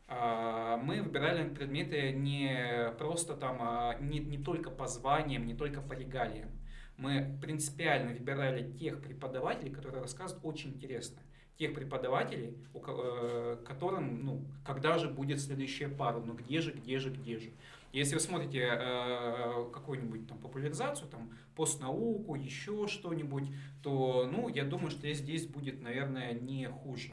а, мы выбирали предметы не просто там, а, не, не только по званиям, не только по регалиям. Мы принципиально выбирали тех преподавателей, которые рассказывают очень интересно. Тех преподавателей, э, которым, ну, когда же будет следующая пара, ну где же, где же, где же. Если вы смотрите э, какую-нибудь там популяризацию, там постнауку, еще что-нибудь, то, ну, я думаю, что здесь будет, наверное, не хуже.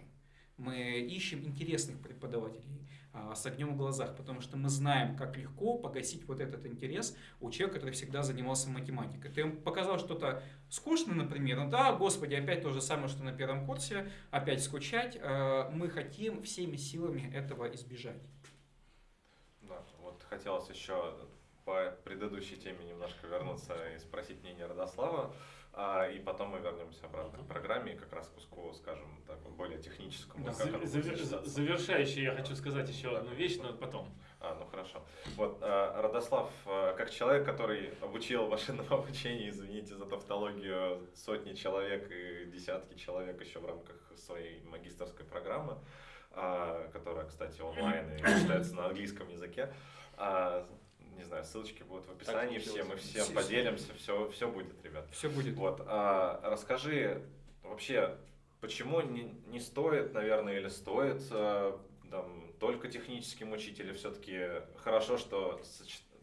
Мы ищем интересных преподавателей а, с огнем в глазах, потому что мы знаем, как легко погасить вот этот интерес у человека, который всегда занимался математикой. Ты показал что-то скучное, например, ну да, господи, опять то же самое, что на первом курсе, опять скучать. Э, Мы хотим всеми силами этого избежать. Да, хотелось еще по предыдущей теме немножко вернуться и спросить мнение Родослава, а, и потом мы вернемся обратно к программе и как раз куску, скажем так, более техническому. будет Завер- сочетаться. Завершающий я хочу сказать еще Да. одну вещь, но потом. А, ну хорошо. Вот, э, Родослав, э, как человек, который обучил машинному обучению, извините за тавтологию, сотни человек и десятки человек еще в рамках своей магистрской программы, а, которая, кстати, онлайн и читается на английском языке. А, Не знаю, ссылочки будут в описании, все мы всем Все- поделимся, все, все будет, ребят. Все будет. Вот, а, расскажи вообще, почему не, не стоит, наверное, или стоит а, там, только техническим учителям все-таки хорошо, что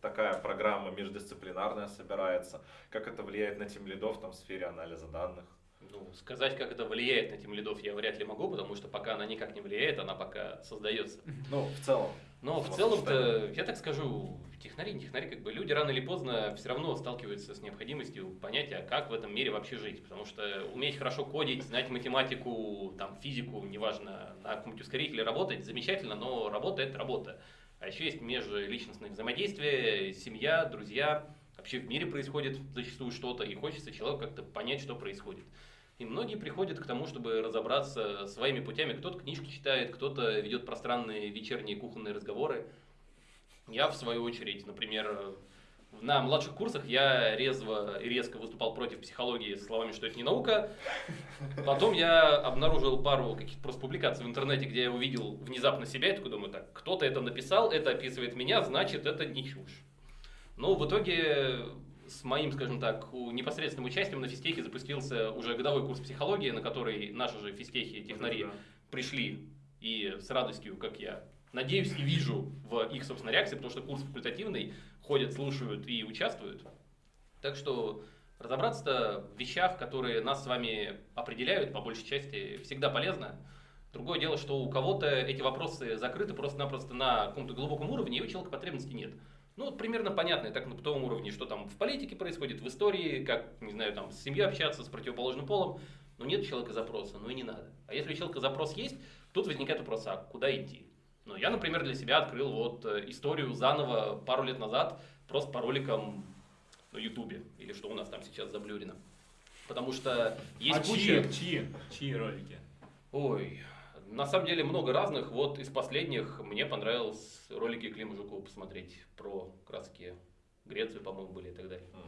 такая программа междисциплинарная собирается, как это влияет на тем лидов там, в сфере анализа данных. Ну, сказать, как это влияет на тем лидов, я вряд ли могу, потому что пока она никак не влияет, она пока создается. Ну, в целом. Но в Вот целом-то, я так скажу, технари, не технари, как бы люди рано или поздно все равно сталкиваются с необходимостью понятия, как в этом мире вообще жить. Потому что уметь хорошо кодить, знать математику, там, физику, неважно, на каком-нибудь ускорителе работать, замечательно, но работа – это работа. А еще есть межличностные взаимодействия, семья, друзья. Вообще в мире происходит зачастую что-то, и хочется человеку как-то понять, что происходит. И многие приходят к тому, чтобы разобраться своими путями. Кто-то книжки читает, кто-то ведет пространные вечерние кухонные разговоры. Я, в свою очередь, например, на младших курсах я резво и резко выступал против психологии со словами, что это не наука. Потом я обнаружил пару каких-то просто публикаций в интернете, где я увидел внезапно себя и такой думаю, так, кто-то это написал, это описывает меня, значит, это не чушь. Но в итоге с моим, скажем так, непосредственным участием на физтехе запустился уже годовой курс психологии, на который наши же физтехи, технари Да. пришли и с радостью, как я надеюсь и вижу в их, собственно, реакции, потому что курс факультативный, ходят, слушают и участвуют. Так что разобраться в вещах, которые нас с вами определяют, по большей части, всегда полезно. Другое дело, что у кого-то эти вопросы закрыты просто-напросто на каком-то глубоком уровне, и у человека потребности нет. Ну, вот примерно понятно, и так на бытовом уровне, что там в политике происходит, в истории, как, не знаю, там с семьей общаться, с противоположным полом. Но нет человека запроса, ну и не надо. А если у человека запрос есть, тут возникает вопрос, а куда идти? Ну, я, например, для себя открыл вот э, историю заново пару лет назад, просто по роликам на Ютубе, или что у нас там сейчас заблюрено. Потому что есть а куча... чьи, чьи, чьи ролики? Ой, На самом деле много разных. Вот из последних мне понравилось ролики Клима Жукова посмотреть про краски Грецию, по-моему, были и так далее. М.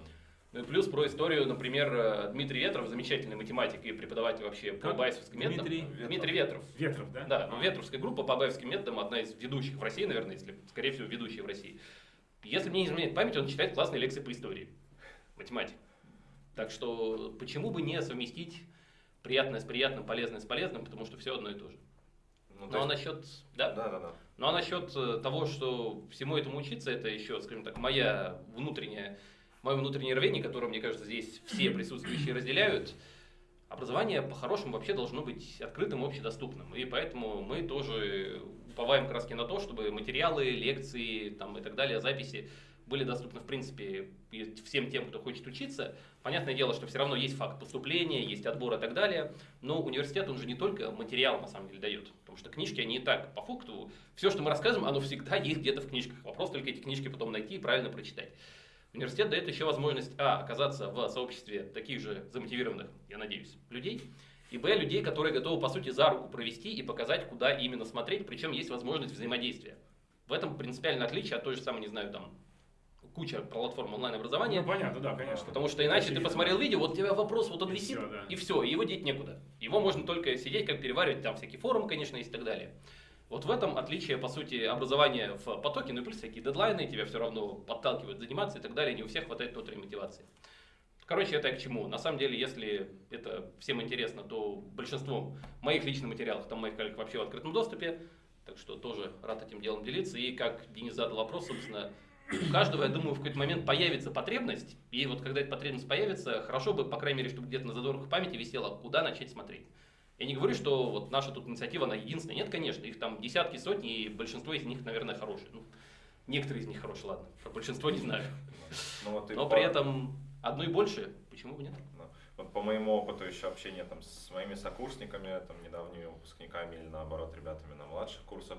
Ну и плюс про историю, например, э, Дмитрий Ветров, замечательный математик и преподаватель вообще по Как? байсовским методам. Дмитрий Ветров. Дмитрий Ветров. Ветров, да? Да, А. Ветровская группа по байевским методам одна из ведущих в России, наверное, если, скорее всего, ведущая в России. Если мне не изменяет память, он читает классные лекции по истории. Математик. Так что почему бы не совместить приятное с приятным, полезное с полезным, потому что все одно и то же. Ну, Ну а насчет, да, Да, да, да. ну а насчет э, того, что всему этому учиться, это еще, скажем так, моя внутренняя, мое внутреннее рвение, которое, мне кажется, здесь все присутствующие разделяют. Образование по-хорошему вообще должно быть открытым общедоступным. И поэтому мы тоже уповаем краски на то, чтобы материалы, лекции там, и так далее, записи были доступны, в принципе, всем тем, кто хочет учиться. Понятное дело, что все равно есть факт поступления, есть отбор и так далее, но университет, он же не только материал, на самом деле, дает. Потому что книжки, они и так, по факту, все, что мы рассказываем, оно всегда есть где-то в книжках. Вопрос только эти книжки потом найти и правильно прочитать. Университет дает еще возможность, а, оказаться в сообществе таких же замотивированных, я надеюсь, людей, и, б, людей, которые готовы, по сути, за руку провести и показать, куда именно смотреть, причем есть возможность взаимодействия. В этом принципиальное отличие от той же самой, не знаю, там, куча платформ онлайн-образования, Ну, понятно, да, конечно. Потому что иначе ты Очевидно. посмотрел видео, вот у тебя вопрос, вот он И висит, всё, да. и все, и его деть некуда. Его можно только сидеть, как переваривать, там всякие форумы, конечно, есть и так далее. Вот в этом отличие, по сути, образования в потоке, ну и плюс всякие дедлайны, тебя все равно подталкивают заниматься и так далее, не у всех хватает внутренней мотивации. Короче, это я к чему? На самом деле, если это всем интересно, то большинством моих личных материалов, там моих коллег вообще в открытом доступе, так что тоже рад этим делом делиться. И как Денис задал вопрос, собственно, у каждого, я думаю, в какой-то момент появится потребность, и вот когда эта потребность появится, хорошо бы, по крайней мере, чтобы где-то на задворках памяти висело, куда начать смотреть. Я не говорю, что вот наша тут инициатива, она единственная. Нет, конечно, их там десятки, сотни, и большинство из них, наверное, хорошие. Ну, некоторые из них хорошие, ладно. Про большинство не знаю. Ну, вот Но по- при этом одно и больше, почему бы нет? Ну, Вот по моему опыту еще общения там, с моими сокурсниками, там, недавними выпускниками или наоборот ребятами на младших курсах,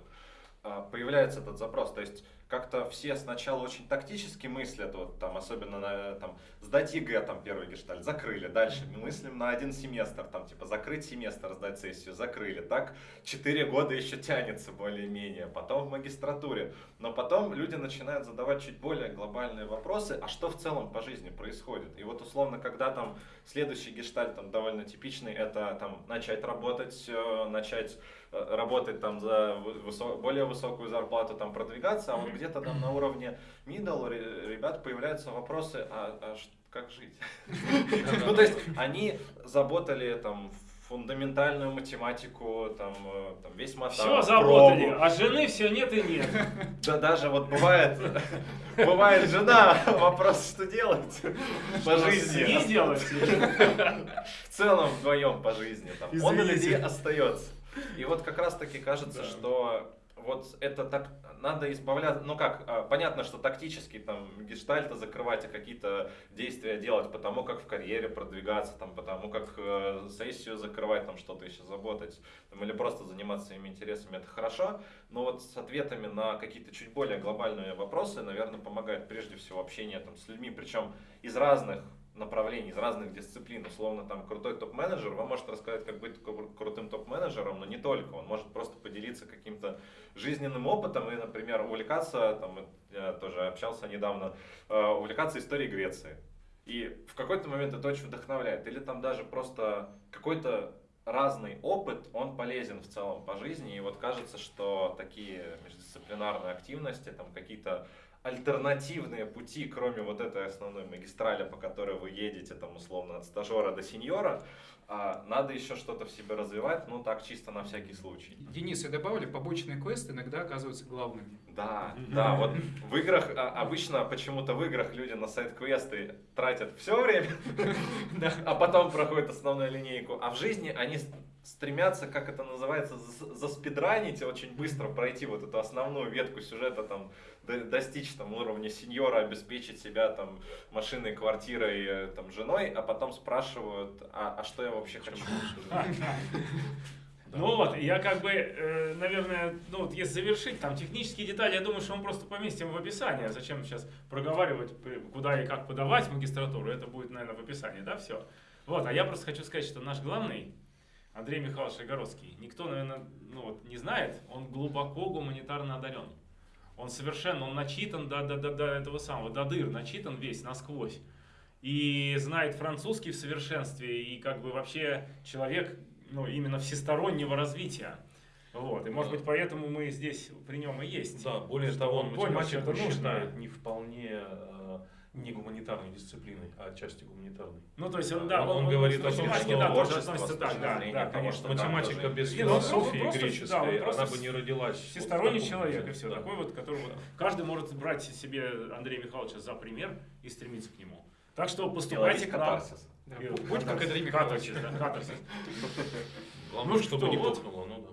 а, появляется этот запрос. То есть как-то все сначала очень тактически мыслят, вот, там, особенно на, там, сдать ЕГЭ, там, первый гештальт, закрыли. Дальше мыслим на один семестр, там, типа, закрыть семестр, сдать сессию, закрыли. Так, четыре года еще тянется более-менее. Потом в магистратуре. Но потом люди начинают задавать чуть более глобальные вопросы, а что в целом по жизни происходит. И вот условно, когда там следующий гештальт, там довольно типичный, это там начать работать, э, начать э, работать там за вы- высо- более высокую зарплату, там продвигаться, а вот. Где-то там на уровне middle ре- ребят появляются вопросы, а, а как жить? Ну, то есть они заботали там фундаментальную математику, там, э, там весь мотав, Все заработали, а жены все нет и нет. Да даже вот бывает, бывает жена, вопрос, что делать по жизни. Не делать. В целом вдвоем по жизни. Там, он или остается. И вот как раз таки кажется, что вот это так надо избавляться. Ну как, а, понятно, что тактически там гештальты закрывать и какие-то действия делать, потому как в карьере продвигаться, там, потому как э, сессию закрывать, там что-то еще заботать, там, или просто заниматься своими интересами, это хорошо. Но вот с ответами на какие-то чуть более глобальные вопросы, наверное, помогает прежде всего общение там, с людьми, причем из разных направлений, из разных дисциплин. Условно, там крутой топ-менеджер вам может рассказать, как быть кру- крутым топ-менеджером, но не только. Он может просто поделиться каким-то жизненным опытом и, например, увлекаться, там, я тоже общался недавно, э, увлекаться историей Греции. И в какой-то момент это очень вдохновляет. Или там даже просто какой-то разный опыт, он полезен в целом по жизни. И вот кажется, что такие междисциплинарные активности, там какие-то альтернативные пути, кроме вот этой основной магистрали, по которой вы едете, там, условно, от стажера до сеньора, а, надо еще что-то в себе развивать, ну, так, чисто на всякий случай. Денис, я добавлю, побочные квесты иногда оказываются главными. Да, да, вот в играх, а, обычно почему-то в играх люди на сайт-квесты тратят все время, а потом проходят основную линейку, а в жизни они стремятся, как это называется, за- заспидранить, и очень быстро пройти вот эту основную ветку сюжета, там, до- достичь там уровня сеньора, обеспечить себя там машиной, квартирой, э, там, женой, а потом спрашивают, а, а что я вообще хочу? Ну вот, я как бы, э, наверное, ну вот если завершить, там технические детали, я думаю, что мы просто поместим в описание. Зачем сейчас проговаривать, куда и как подавать в магистратуру, это будет, наверное, в описании, да, все. Вот, а я просто хочу сказать, что наш главный Андрей Михайлович Огородский. Никто, наверное, ну, вот, не знает, он глубоко гуманитарно одарен. Он совершенно, он начитан до, до, до, до этого самого, до дыр, начитан весь насквозь. И знает французский в совершенстве, и как бы вообще человек, ну, именно всестороннего развития. Вот, и может быть поэтому мы здесь при нем и есть. Да, более того, он математику считает не вполне э, не гуманитарной дисциплиной, а отчасти гуманитарной. Ну, то есть он, да, Он говорит к о том, что да, тоже творчество относится так, да, зрения, да, конечно, да, Математика тоже. без Не, ну, он философии да, греческой, он просто она бы не родилась. вот Всесторонний таком человек, и все. Да. Такой вот, которого каждый может брать себе Андрея Михайловича за пример и стремиться к нему. Так что поступайте нам. катарсис. Да, И- будь как Андрей Михайлович. Катарсис, да, катарсис. Главное, Ну чтобы что, не вот. ну да.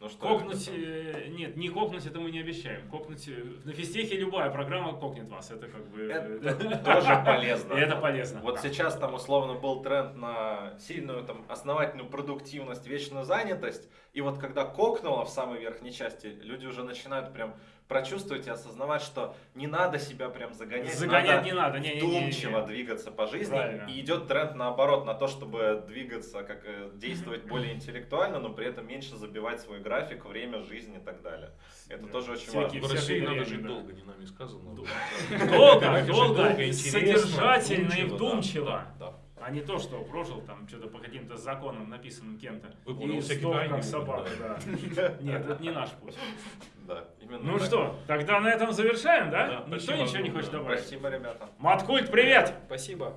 Ну что, Кокнуть, э, нет, не кокнуть это мы не обещаем. Кокнуть, э, на физтехе любая программа кокнет вас. Это как бы... Это тоже полезно. Это полезно. Вот да. сейчас там условно был тренд на сильную там основательную продуктивность, вечную занятость. И вот когда кокнуло в самой верхней части, люди уже начинают прям прочувствовать и осознавать, что не надо себя прям загонять. Загонять надо не надо. Не, не, не, не, не. вдумчиво двигаться по жизни. Правильно. И идет тренд наоборот, на то, чтобы двигаться, как э, действовать более интеллектуально, но при этом меньше забивать свой график, время, жизнь и так далее. Это Да. тоже очень Всякие- В важно. России всякое надо жить да. долго, не нами сказано. Долго, долго, содержательно и вдумчиво. да. А не то, что прожил там что-то по каким-то законам, написанным кем-то. Выполнил сдох, как собака, да. Нет, это не наш путь. Да, именно Ну так. что, тогда на этом завершаем, да? Да, Никто спасибо ничего не хочет добавить? Спасибо, ребята. Маткульт, привет! Спасибо.